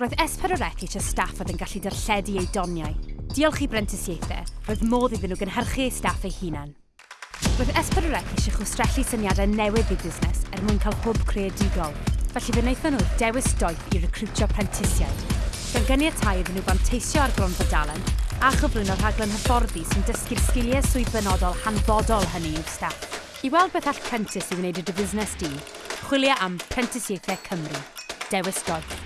Roedd S4C eisiau staff oedd yn gallu darlledu ei doniau. Diolch i brentisiaethau, roedd modd iddyn nhw gynhyrchu eu staff eu hunan. Roedd S4C eisiau chwstrellu syniadau newydd i busnes er mwyn cael hwb creadigol, felly fe wnaethon nhw dewis doeth i recrwtio prentisiaid. Gan ganiatau iddyn nhw banteisio ar gronfa dalen a chyflwyno rhaglen hyfforddi sy'n dysgu'r sgiliau swydd benodol hanfodol hynny i'w staff. I weld beth all prentis i wneud y dy busnes di, chwilio am Prentisiaethau Cymru. Dewis doeth.